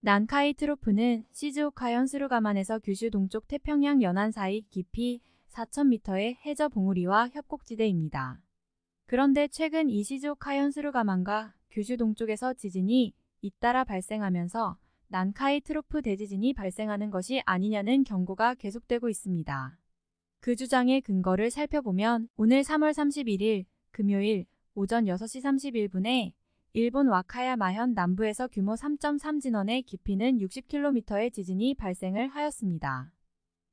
난카이 트로프는 시즈오카현 스루가만에서 규슈 동쪽 태평양 연안 사이 깊이 4,000m의 해저 봉우리와 협곡지대입니다. 그런데 최근 이 시즈오카현 스루가만과 규슈 동쪽에서 지진이 잇따라 발생하면서 난카이 트로프 대지진이 발생하는 것이 아니냐는 경고가 계속되고 있습니다. 그 주장의 근거를 살펴보면 오늘 3월 31일 금요일 오전 6시 31분에 일본 와카야마현 남부에서 규모 3.3 진원의 깊이는 60km의 지진이 발생을 하였습니다.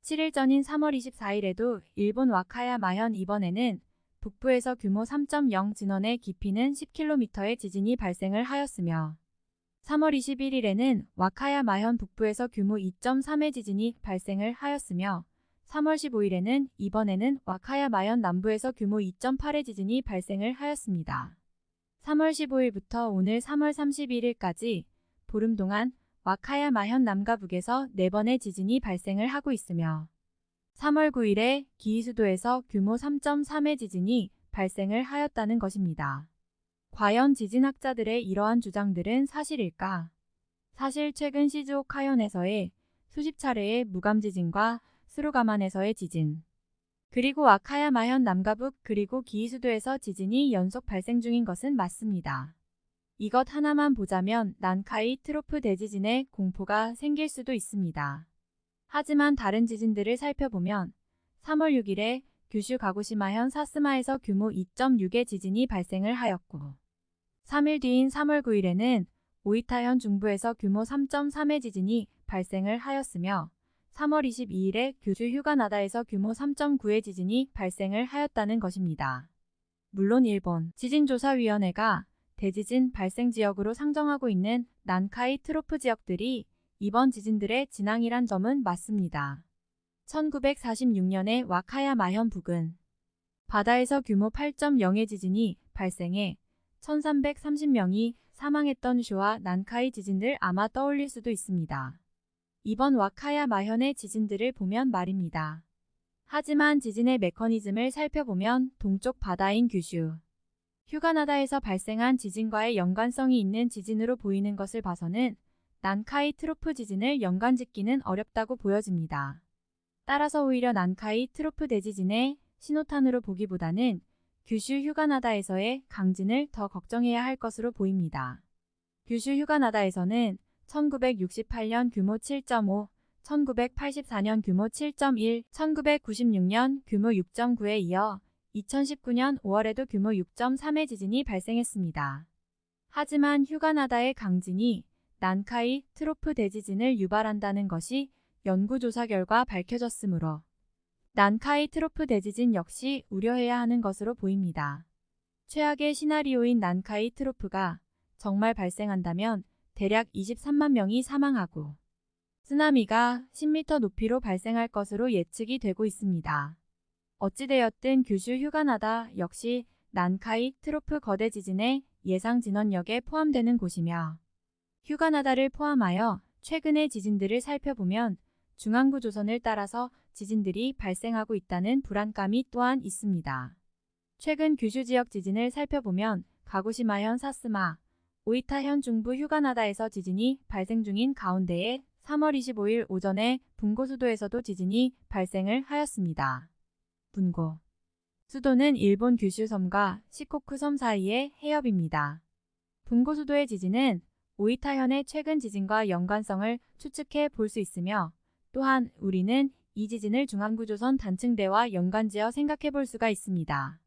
7일 전인 3월 24일에도 일본 와카야마현 이번에는 북부에서 규모 3.0 진원의 깊이는 10km의 지진이 발생을 하였으며 3월 21일에는 와카야마현 북부에서 규모 2.3의 지진이 발생을 하였으며 3월 15일에는 이번에는 와카야마현 남부에서 규모 2.8의 지진이 발생을 하였습니다. 3월 15일부터 오늘 3월 31일까지 보름 동안 와카야마현 남과 북에서 4번의 지진이 발생을 하고 있으며 3월 9일에 기이수도에서 규모 3.3의 지진이 발생을 하였다는 것입니다. 과연 지진학자들의 이러한 주장들은 사실일까? 사실 최근 시즈오카현에서의 수십 차례의 무감지진과 스루가만에서의 지진, 그리고 와카야 마현 남가북 그리고 기이수도에서 지진이 연속 발생 중인 것은 맞습니다. 이것 하나만 보자면 난카이 트로프 대지진의 공포가 생길 수도 있습니다. 하지만 다른 지진들을 살펴보면 3월 6일에 규슈 가고시마현 사스마에서 규모 2.6의 지진이 발생을 하였고 3일 뒤인 3월 9일에는 오이타현 중부에서 규모 3.3의 지진이 발생을 하였으며 3월 22일에 규주 휴가나다에서 규모 3.9의 지진이 발생을 하였다는 것입니다. 물론 일본 지진조사위원회가 대지진 발생 지역으로 상정하고 있는 난카이 트로프 지역들이 이번 지진들의 진앙이란 점은 맞습니다. 1946년에 와카야마현 북은 바다에서 규모 8.0의 지진이 발생해 1330명이 사망했던 쇼와 난카이 지진들 아마 떠올릴 수도 있습니다. 이번 와카야마현의 지진들을 보면 말입니다. 하지만 지진의 메커니즘을 살펴보면 동쪽 바다인 규슈, 휴가나다에서 발생한 지진과의 연관성이 있는 지진으로 보이는 것을 봐서는 난카이 트로프 지진을 연관짓기는 어렵다고 보여집니다. 따라서 오히려 난카이 트로프 대지진의 신호탄으로 보기보다는 규슈 휴가나다에서의 강진을 더 걱정해야 할 것으로 보입니다. 규슈 휴가나다에서는 1968년 규모 7.5, 1984년 규모 7.1, 1996년 규모 6.9에 이어 2019년 5월에도 규모 6.3의 지진이 발생했습니다. 하지만 휴가나다의 강진이 난카이 트로프 대지진을 유발한다는 것이 연구조사 결과 밝혀졌으므로 난카이 트로프 대지진 역시 우려해야 하는 것으로 보입니다. 최악의 시나리오인 난카이 트로프가 정말 발생한다면 대략 23만 명이 사망하고 쓰나미가 10m 높이로 발생할 것으로 예측이 되고 있습니다. 어찌되었든 규슈 휴가나다 역시 난카이 트로프 거대 지진의 예상 진원역에 포함되는 곳이며 휴가나다를 포함하여 최근의 지진들을 살펴보면 중앙구 조선을 따라서 지진들이 발생하고 있다는 불안감이 또한 있습니다. 최근 규슈 지역 지진을 살펴보면 가고시마현 사스마, 오이타현 중부 휴가나다에서 지진이 발생 중인 가운데에 3월 25일 오전에 분고 수도에서도 지진이 발생을 하였습니다. 분고 수도는 일본 규슈 섬과 시코쿠 섬 사이의 해협입니다. 분고 수도의 지진은 오이타현의 최근 지진과 연관성을 추측해 볼 수 있으며 또한 우리는 이 지진을 중앙구조선 단층대와 연관지어 생각해 볼 수가 있습니다.